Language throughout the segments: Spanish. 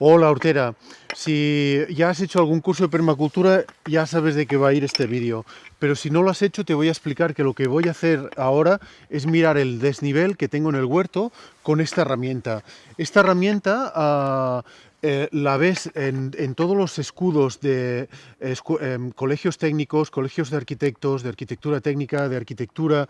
Hola Hortera, si ya has hecho algún curso de permacultura ya sabes de qué va a ir este vídeo, pero si no lo has hecho te voy a explicar que lo que voy a hacer ahora es mirar el desnivel que tengo en el huerto con esta herramienta. Esta herramienta uh, eh, la ves en, todos los escudos de eh, colegios técnicos, colegios de arquitectos, de arquitectura técnica, de arquitectura.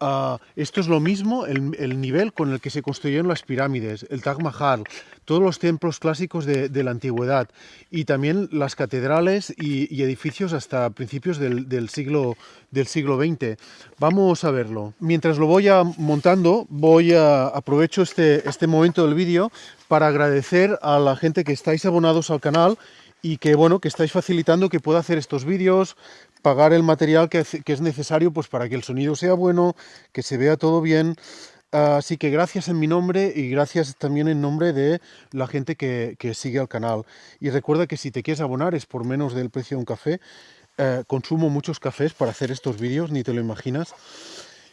Uh, esto es lo mismo, el, el, nivel con el que se construyeron las pirámides, el Taj Mahal, todos los templos clásicos de, la antigüedad y también las catedrales y, edificios hasta principios del, del, siglo, del siglo XX. Vamos a verlo. Mientras lo voy a, montando, voy a aprovecho este, este momento del vídeo para agradecer a la gente que estáis abonados al canal y que bueno que estáis facilitando que pueda hacer estos vídeos, pagar el material que, es necesario pues para que el sonido sea bueno, que se vea todo bien. Así que gracias en mi nombre y gracias también en nombre de la gente que, que sigue al canal. Y recuerda que si te quieres abonar es por menos del precio de un café. Eh, consumo muchos cafés para hacer estos vídeos, ni te lo imaginas.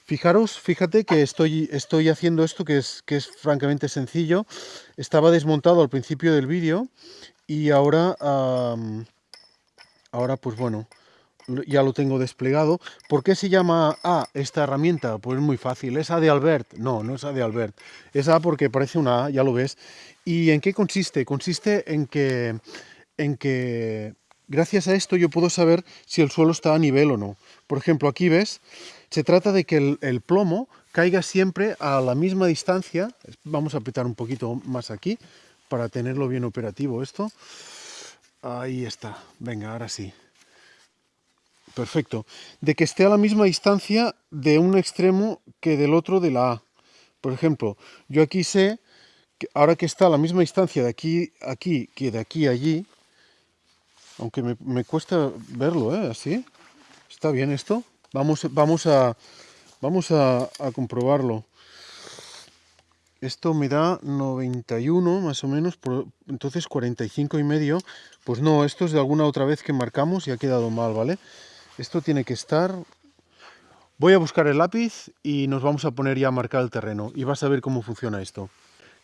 Fijaros, fíjate que estoy, estoy haciendo esto que es, que es francamente sencillo. Estaba desmontado al principio del vídeo y ahora, ahora pues bueno, ya lo tengo desplegado. ¿Por qué se llama A esta herramienta? Pues muy fácil. ¿Es A de Albert? No, no es A de Albert. Es A porque parece una A, ya lo ves. ¿Y en qué consiste? Consiste en que, en que gracias a esto yo puedo saber si el suelo está a nivel o no. Por ejemplo, aquí ves se trata de que el, el, plomo caiga siempre a la misma distancia. Vamos a apretar un poquito más aquí para tenerlo bien operativo esto. Ahí está. Venga, ahora sí. Perfecto. De que esté a la misma distancia de un extremo que del otro de la A. Por ejemplo, yo aquí sé, que ahora que está a la misma distancia de aquí aquí que de aquí a allí, aunque me, me cuesta verlo, ¿eh? Así. ¿Está bien esto? Vamos, vamos, a, vamos a, comprobarlo. Esto me da 91 más o menos, entonces 45 y medio. Pues no, esto es de alguna otra vez que marcamos y ha quedado mal, ¿vale? Esto tiene que estar... Voy a buscar el lápiz y nos vamos a poner ya a marcar el terreno y vas a ver cómo funciona esto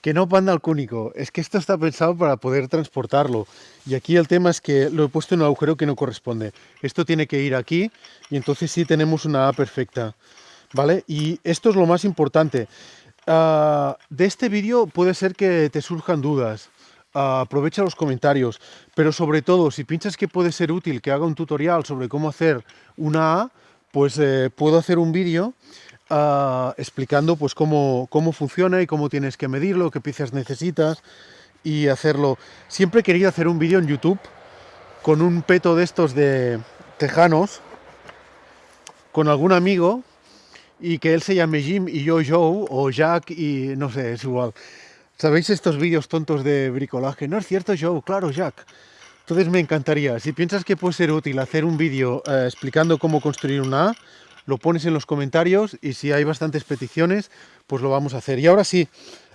que no panda al cúnico, es que esto está pensado para poder transportarlo. Y aquí el tema es que lo he puesto en un agujero que no corresponde. Esto tiene que ir aquí y entonces sí tenemos una A perfecta. ¿Vale? Y esto es lo más importante. Uh, de este vídeo puede ser que te surjan dudas. Aprovecha los comentarios. Pero sobre todo, si piensas que puede ser útil que haga un tutorial sobre cómo hacer una A, pues eh, puedo hacer un vídeo uh, explicando pues cómo, cómo funciona y cómo tienes que medirlo, qué piezas necesitas y hacerlo. Siempre he querido hacer un vídeo en YouTube con un peto de estos de tejanos, con algún amigo y que él se llame Jim y yo Joe o Jack y no sé, es igual. ¿Sabéis estos vídeos tontos de bricolaje? No es cierto Joe, claro Jack. Entonces me encantaría, si piensas que puede ser útil hacer un vídeo eh, explicando cómo construir una A, lo pones en los comentarios y si hay bastantes peticiones, pues lo vamos a hacer. Y ahora sí,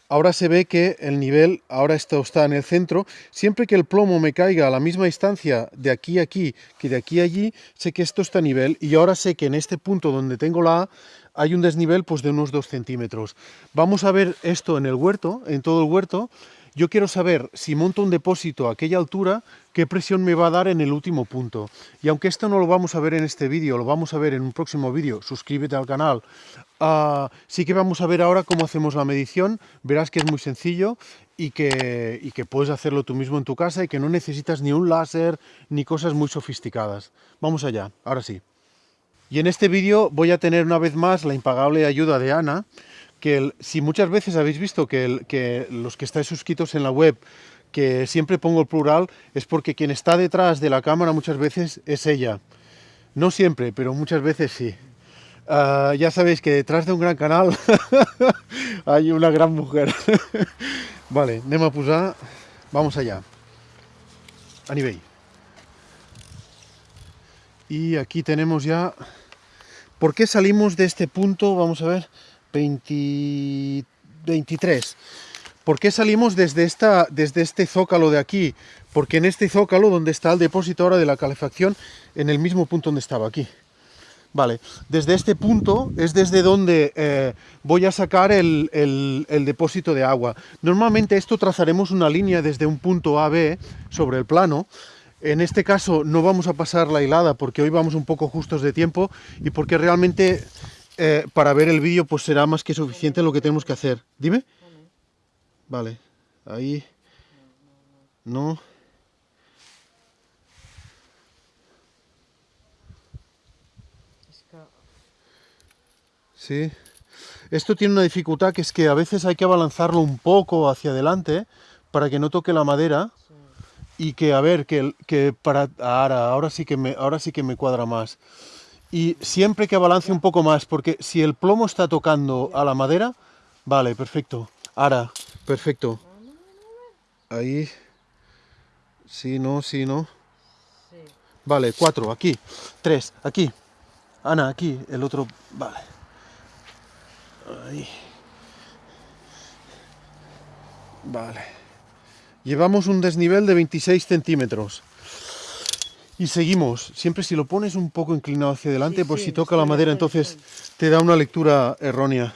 ahora se ve que el nivel, ahora esto está en el centro, siempre que el plomo me caiga a la misma distancia de aquí a aquí que de aquí a allí, sé que esto está a nivel y ahora sé que en este punto donde tengo la A hay un desnivel pues de unos 2 centímetros. Vamos a ver esto en el huerto, en todo el huerto, yo quiero saber si monto un depósito a aquella altura, qué presión me va a dar en el último punto. Y aunque esto no lo vamos a ver en este vídeo, lo vamos a ver en un próximo vídeo, suscríbete al canal, uh, sí que vamos a ver ahora cómo hacemos la medición, verás que es muy sencillo y que, y que puedes hacerlo tú mismo en tu casa y que no necesitas ni un láser ni cosas muy sofisticadas. Vamos allá, ahora sí. Y en este vídeo voy a tener una vez más la impagable ayuda de Ana, que si muchas veces habéis visto que, los que estáis suscritos en la web, que siempre pongo el plural, es porque quien está detrás de la cámara muchas veces es ella. No siempre, pero muchas veces sí. Uh, ya sabéis que detrás de un gran canal hay una gran mujer. vale, anem a posar... Vamos allá. A nivel. Y aquí tenemos ya... ¿Por qué salimos de este punto? Vamos a ver 20, 23. ¿Por qué salimos desde, esta, desde este zócalo de aquí? Porque en este zócalo, donde está el depósito ahora de la calefacción, en el mismo punto donde estaba aquí. Vale, desde este punto es desde donde eh, voy a sacar el, el, depósito de agua. Normalmente esto trazaremos una línea desde un punto A B sobre el plano. En este caso no vamos a pasar la hilada porque hoy vamos un poco justos de tiempo y porque realmente eh, para ver el vídeo pues será más que suficiente lo que tenemos que hacer. Dime. Vale, ahí. No. Sí. Esto tiene una dificultad que es que a veces hay que abalanzarlo un poco hacia adelante para que no toque la madera y que a ver que, que para ahora, ahora sí que me ahora sí que me cuadra más. Y siempre que abalance un poco más, porque si el plomo está tocando a la madera, vale, perfecto. Ahora, perfecto. Ahí. Sí, no, sí, no. Vale, cuatro, aquí. Tres, aquí. Ana, aquí. El otro, vale. Ahí. Vale. Llevamos un desnivel de 26 centímetros. Y seguimos. Siempre si lo pones un poco inclinado hacia adelante, por si toca la madera, entonces te da una lectura errónea.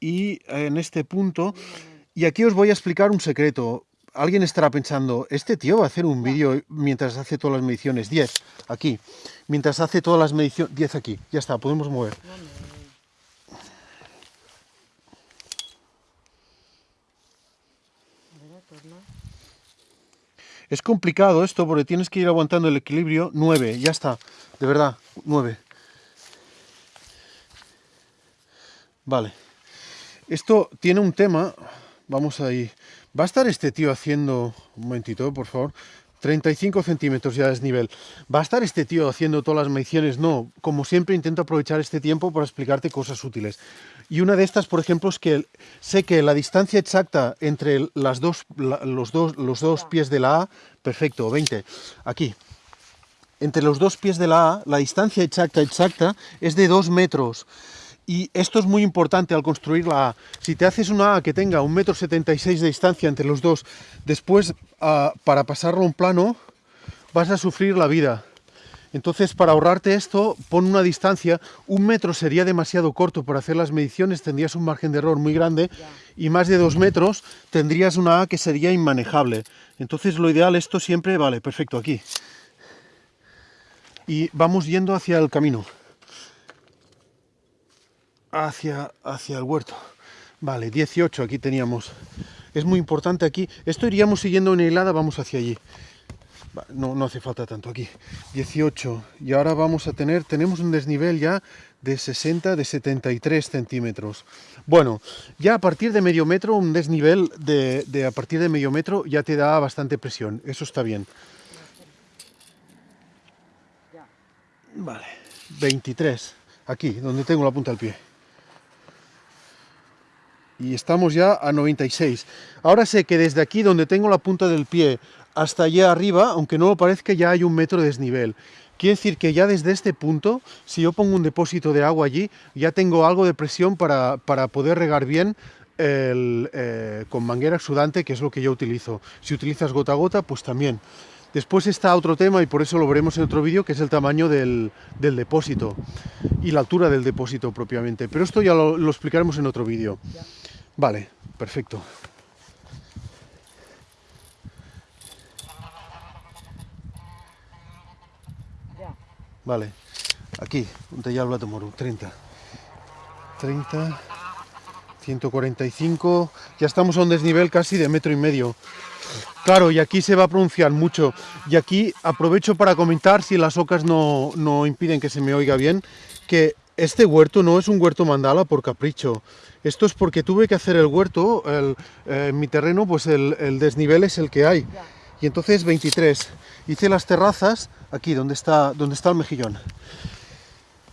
Y en este punto... Y aquí os voy a explicar un secreto. Alguien estará pensando, este tío va a hacer un vídeo mientras hace todas las mediciones. 10, aquí. Mientras hace todas las mediciones... 10 aquí. Ya está, podemos mover. Es complicado esto porque tienes que ir aguantando el equilibrio. 9, ya está. De verdad, 9. Vale. Esto tiene un tema. Vamos ahí. Va a estar este tío haciendo... Un momentito, por favor. 35 centímetros ya es nivel. ¿Va a estar este tío haciendo todas las mediciones? No, como siempre intento aprovechar este tiempo para explicarte cosas útiles. Y una de estas, por ejemplo, es que sé que la distancia exacta entre las dos, los, dos, los dos pies de la A, perfecto, 20, aquí, entre los dos pies de la A, la distancia exacta, exacta, es de 2 metros. Y esto es muy importante al construir la A. Si te haces una A que tenga un metro 76 de distancia entre los dos, después ah, para pasarlo a un plano vas a sufrir la vida. Entonces, para ahorrarte esto, pon una distancia. Un metro sería demasiado corto para hacer las mediciones, tendrías un margen de error muy grande. Y más de dos metros tendrías una A que sería inmanejable. Entonces, lo ideal, esto siempre, vale, perfecto, aquí. Y vamos yendo hacia el camino hacia, hacia el huerto. Vale, 18 aquí teníamos. Es muy importante aquí. Esto iríamos siguiendo una hilada, vamos hacia allí. No, no hace falta tanto aquí. 18. Y ahora vamos a tener, tenemos un desnivel ya de 60, de 73 centímetros. Bueno, ya a partir de medio metro, un desnivel de, de a partir de medio metro ya te da bastante presión. Eso está bien. Vale, 23. Aquí, donde tengo la punta del pie y estamos ya a 96. Ahora sé que desde aquí donde tengo la punta del pie hasta allá arriba, aunque no lo parezca, ya hay un metro de desnivel. Quiere decir que ya desde este punto, si yo pongo un depósito de agua allí, ya tengo algo de presión para, poder regar bien eh, con manguera exudante, que es lo que yo utilizo. Si utilizas gota a gota, pues también. Después está otro tema, y por eso lo veremos en otro vídeo, que es el tamaño del, depósito y la altura del depósito propiamente. Pero esto ya lo, lo explicaremos en otro vídeo. Vale, perfecto. Vale, aquí, un tallar Blato Moro, 30. 30, 145, ya estamos a un desnivel casi de metro y medio. Claro, y aquí se va a pronunciar mucho. Y aquí aprovecho para comentar, si las ocas no, no impiden que se me oiga bien, que este huerto no es un huerto mandala por capricho. Esto es porque tuve que hacer el huerto, eh, en mi terreno, pues el, desnivel es el que hay. Y entonces 23. Hice las terrazas aquí, donde está, donde está el mejillón.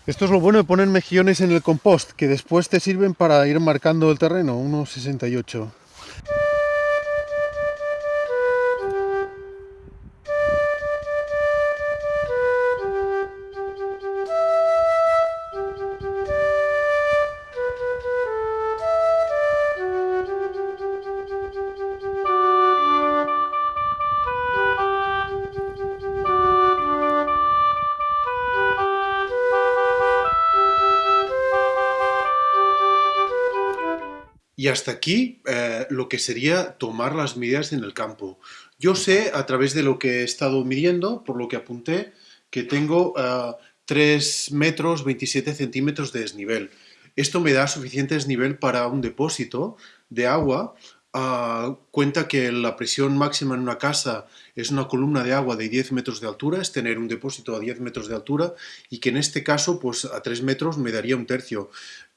Esto es lo bueno de poner mejillones en el compost, que después te sirven para ir marcando el terreno, unos 68. Y hasta aquí eh, lo que sería tomar las medidas en el campo. Yo sé, a través de lo que he estado midiendo, por lo que apunté, que tengo 3 metros 27 centímetros de desnivel. Esto me da suficiente desnivel para un depósito de agua Ah, cuenta que la presión máxima en una casa es una columna de agua de 10 metros de altura, es tener un depósito a 10 metros de altura y que en este caso pues a 3 metros me daría un tercio.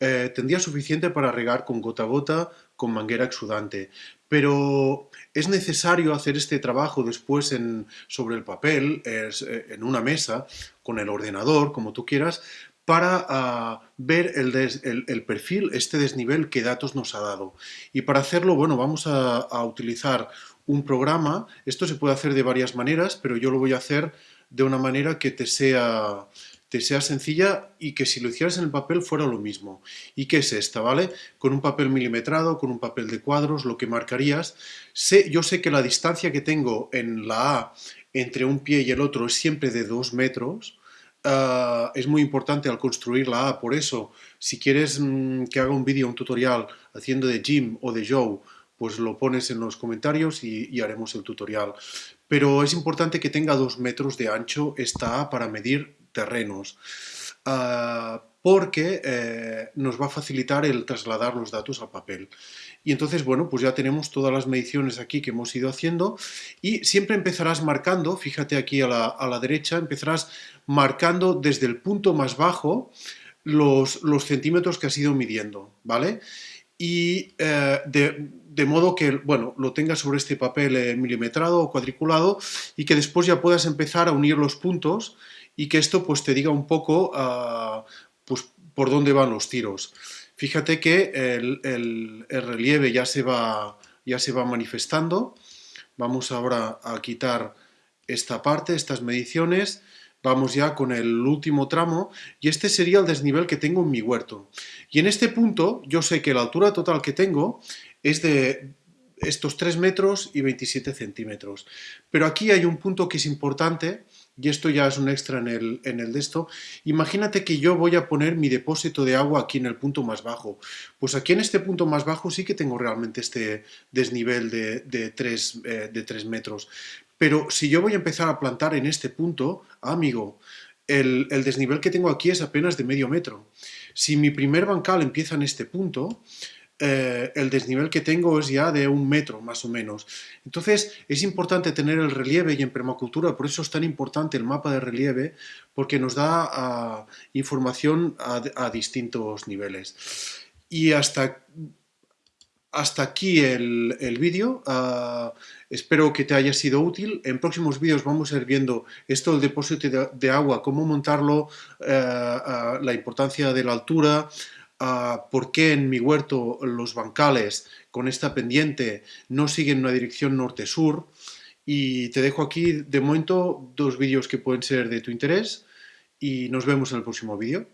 Eh, tendría suficiente para regar con gota a gota, con manguera exudante. Pero es necesario hacer este trabajo después en, sobre el papel, eh, en una mesa, con el ordenador, como tú quieras, para ah, ver el, perfil, este desnivel que datos nos ha dado. Y para hacerlo, bueno, vamos a, utilizar un programa. Esto se puede hacer de varias maneras, pero yo lo voy a hacer de una manera que te sea, sea sencilla y que si lo hicieras en el papel fuera lo mismo. ¿Y qué es esta, vale? Con un papel milimetrado, con un papel de cuadros, lo que marcarías. Sé, yo sé que la distancia que tengo en la A entre un pie y el otro es siempre de dos metros, Ah, es muy importante al construir la A, por eso, si quieres mm, que haga un vídeo, un tutorial haciendo de Jim o de Joe, pues lo pones en los comentarios y, haremos el tutorial. Pero es importante que tenga dos metros de ancho esta A para medir terrenos. Ah, porque eh, nos va a facilitar el trasladar los datos al papel. Y entonces, bueno, pues ya tenemos todas las mediciones aquí que hemos ido haciendo y siempre empezarás marcando, fíjate aquí a la, derecha, empezarás marcando desde el punto más bajo los, los centímetros que has ido midiendo, ¿vale? Y eh, de, modo que, bueno, lo tengas sobre este papel eh, milimetrado o cuadriculado y que después ya puedas empezar a unir los puntos y que esto pues te diga un poco ah, pues, por dónde van los tiros. Fíjate que el, relieve ya se, va, ya se va manifestando. Vamos ahora a quitar esta parte, estas mediciones. Vamos ya con el último tramo y este sería el desnivel que tengo en mi huerto. Y en este punto yo sé que la altura total que tengo es de estos 3 metros y 27 centímetros. Pero aquí hay un punto que es importante y esto ya es un extra en el, en el de esto, imagínate que yo voy a poner mi depósito de agua aquí en el punto más bajo. Pues aquí en este punto más bajo sí que tengo realmente este desnivel de, de, 3, eh, de metros. Pero si yo voy a empezar a plantar en este punto, amigo, el, el desnivel que tengo aquí es apenas de medio metro. Si mi primer bancal empieza en este punto, eh, el desnivel que tengo es ya de un metro más o menos. Entonces es importante tener el relieve y en permacultura, por eso es tan importante el mapa de relieve, porque nos da ah, información a, distintos niveles. Y hasta, hasta aquí el, vídeo. Ah, espero que te haya sido útil. En próximos vídeos vamos a ir viendo esto del depósito de, agua, cómo montarlo, eh, ah, la importancia de la altura, por qué en mi huerto los bancales con esta pendiente no siguen una dirección norte-sur y te dejo aquí de momento dos vídeos que pueden ser de tu interés y nos vemos en el próximo vídeo.